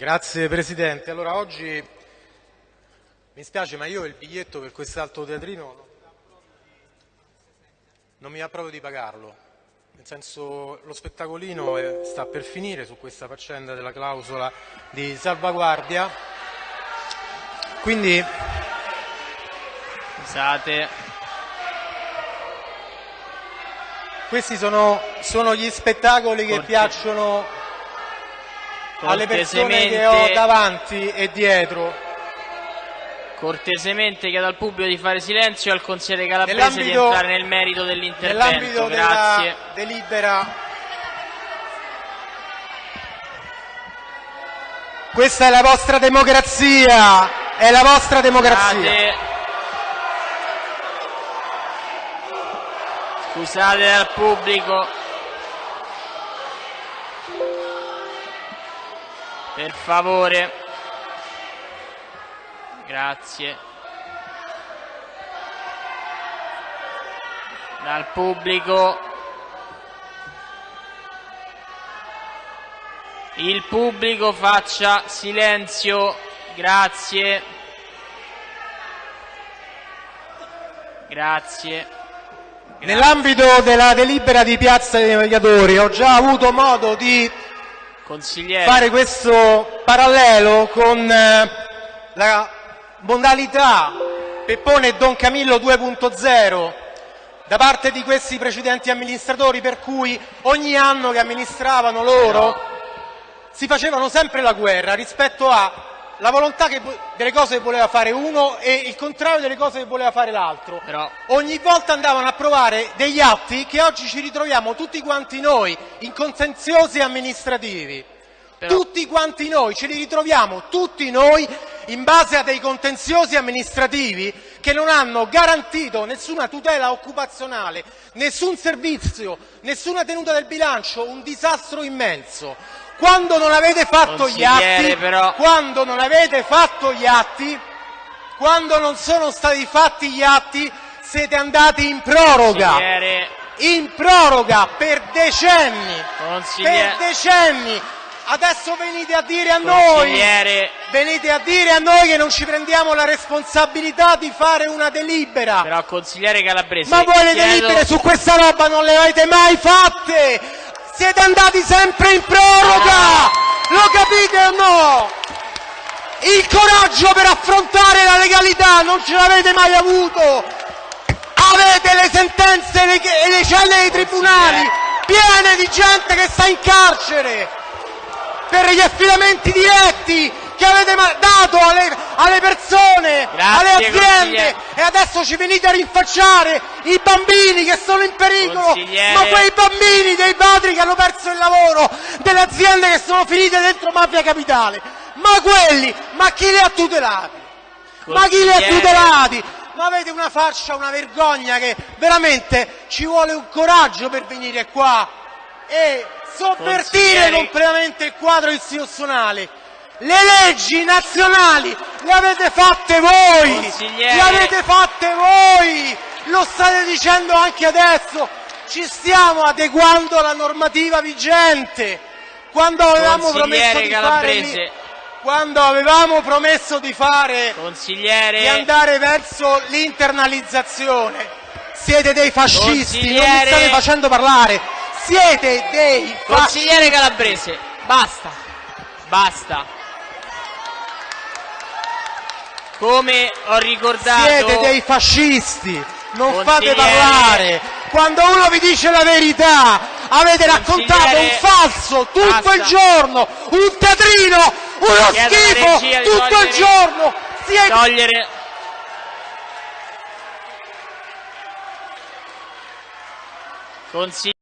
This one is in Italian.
Grazie Presidente. Allora oggi mi spiace ma io il biglietto per quest'altro teatrino non mi va proprio di pagarlo. Nel senso lo spettacolino è, sta per finire su questa faccenda della clausola di salvaguardia. Quindi Scusate. questi sono, sono gli spettacoli che Corte- piacciono alle persone che ho davanti e dietro. cortesemente chiedo al pubblico di fare silenzio e al consigliere Calabrese di entrare nel merito dell'intervento. Nell'ambito della Grazie. delibera Questa è la vostra democrazia, è la vostra democrazia. Scusate. Scusate al pubblico. Per favore. Grazie. Dal pubblico. Il pubblico faccia silenzio. Grazie. Grazie. Nell'ambito della delibera di Piazza dei Mediatori ho già avuto modo di Consigliere. fare questo parallelo con eh, la modalità Peppone e Don Camillo 2.0 da parte di questi precedenti amministratori per cui ogni anno che amministravano loro si facevano sempre la guerra rispetto alla volontà che delle cose che voleva fare uno e il contrario delle cose che voleva fare l'altro. Però Ogni volta andavano a approvare degli atti che oggi ci ritroviamo tutti quanti noi in contenziosi amministrativi. Però- Tutti quanti noi ce li ritroviamo, tutti noi, in base a dei contenziosi amministrativi che non hanno garantito nessuna tutela occupazionale, nessun servizio, nessuna tenuta del bilancio, un disastro immenso. Quando non avete fatto gli atti, però- quando non avete fatto gli atti, quando non sono stati fatti gli atti, siete andati in proroga in proroga per decenni, per decenni. Adesso venite a dire a noi, venite a dire a noi che non ci prendiamo la responsabilità di fare una delibera. però consigliere Calabrese. Ma voi le chiedo- delibere su questa roba non le avete mai fatte! Siete andati sempre in proroga! Lo capite o no? Il coraggio per affrontare la legalità non ce l'avete mai avuto! Avete le sentenze e le, le celle dei tribunali piene di gente che sta in carcere per gli affidamenti diretti che avete dato alle, alle persone, Grazie, alle aziende. E adesso ci venite a rinfacciare i bambini che sono in pericolo, ma quei bambini dei padri che hanno perso il lavoro, delle aziende che sono finite dentro mafia capitale, ma quelli, ma chi li ha tutelati? Ma chi li ha tutelati? Ma avete una faccia, una vergogna che veramente ci vuole un coraggio per venire qua e sovvertire completamente il quadro istituzionale. Le leggi nazionali le avete fatte voi! Le avete fatte voi! Lo state dicendo anche adesso! Ci stiamo adeguando alla normativa vigente! Quando avevamo promesso di fare Calabrese. lì- quando avevamo promesso di fare di andare verso l'internalizzazione. Siete dei fascisti, non mi state facendo parlare. Siete dei fascisti. Consigliere Calabrese, basta, basta. Come ho ricordato, Siete dei fascisti. Non fate parlare. Quando uno vi dice la verità, avete raccontato un falso tutto Basta. il giorno, un teatrino, uno Chiedo schifo tutto il togliere- giorno. Siete togliere Consigliere